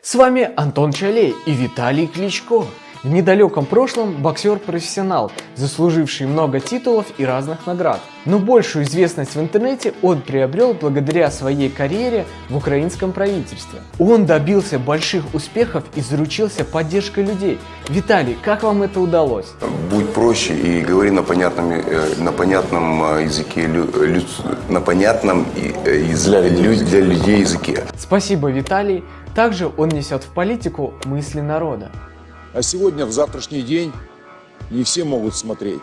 С вами Антон Чалей и Виталий Кличко. В недалеком прошлом боксер-профессионал, заслуживший много титулов и разных наград. Но большую известность в интернете он приобрел благодаря своей карьере в украинском правительстве. Он добился больших успехов и заручился поддержкой людей. Виталий, как вам это удалось? Будь проще и говори на понятном, э, на понятном э, языке, лю- на понятном э, из- для, для людей языке. Спасибо, Виталий. Также он несет в политику мысли народа. А сегодня, в завтрашний день, не все могут смотреть.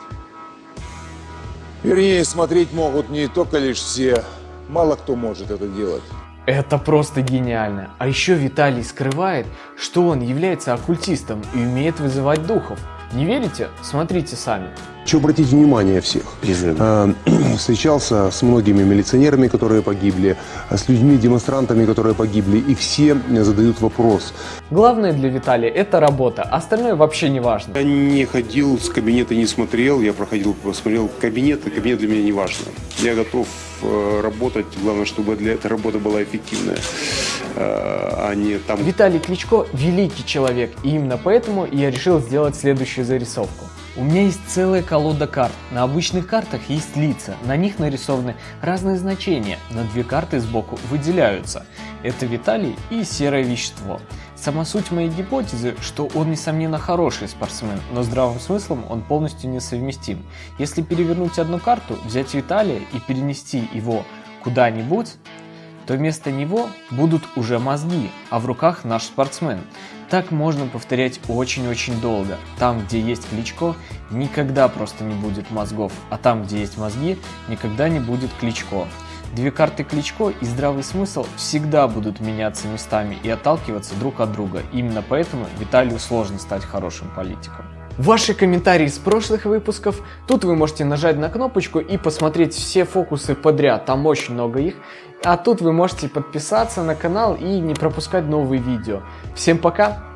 Вернее, смотреть могут не только лишь все, мало кто может это делать. Это просто гениально. А еще Виталий скрывает, что он является оккультистом и умеет вызывать духов. Не верите? Смотрите сами. Хочу обратить внимание всех. Э, Встречался с многими милиционерами, которые погибли, с людьми, демонстрантами, которые погибли, и все задают вопрос. Главное для Виталия это работа, остальное вообще не важно. Я не ходил с кабинета, не смотрел, я проходил, посмотрел кабинет, и кабинет для меня не важно. Я готов э, работать, главное, чтобы для этой работы была эффективная, а не там, Виталий Кличко великий человек, и именно поэтому я решил сделать следующую зарисовку. У меня есть целая колода карт. На обычных картах есть лица, на них нарисованы разные значения, но две карты сбоку выделяются. Это Виталий и серое вещество. Сама суть моей гипотезы, что он несомненно хороший спортсмен, но здравым смыслом он полностью несовместим. Если перевернуть одну карту, взять Виталия и перенести его куда-нибудь, то вместо него будут уже мозги, а в руках наш спортсмен. Так можно повторять очень-очень долго. Там, где есть Кличко, никогда просто не будет мозгов, а там, где есть мозги, никогда не будет Кличко. Две карты Кличко и здравый смысл всегда будут меняться местами и отталкиваться друг от друга. Именно поэтому Виталию сложно стать хорошим политиком. Ваши комментарии с прошлых выпусков. Тут вы можете нажать на кнопочку и посмотреть все фокусы подряд, там очень много их. А тут вы можете подписаться на канал и не пропускать новые видео. Всем пока!